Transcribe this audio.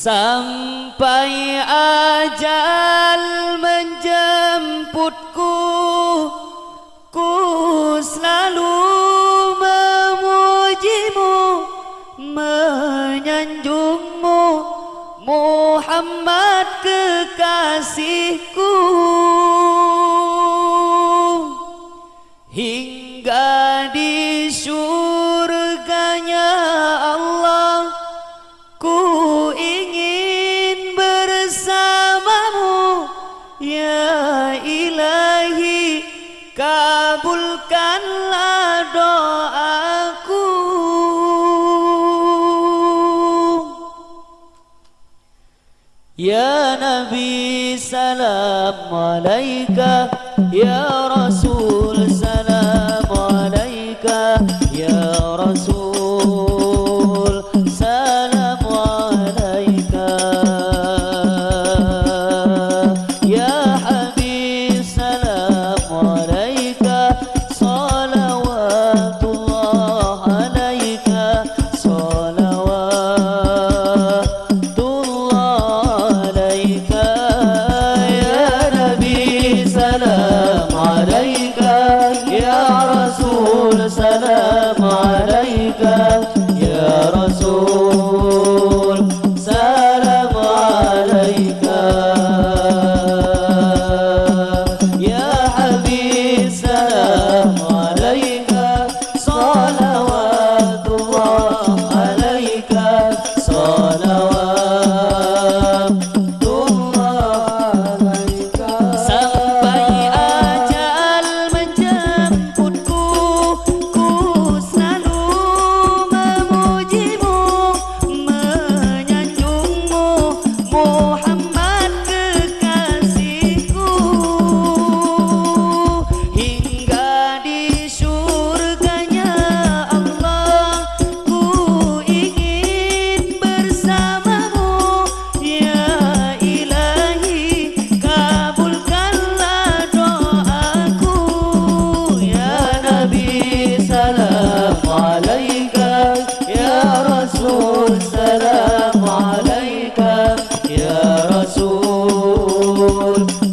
Sampai ajal menjemputku Ku selalu memujimu Menyanjungmu. Muhammad kekasihku يا نبي سلام عليك. يا رسول Mann